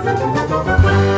Música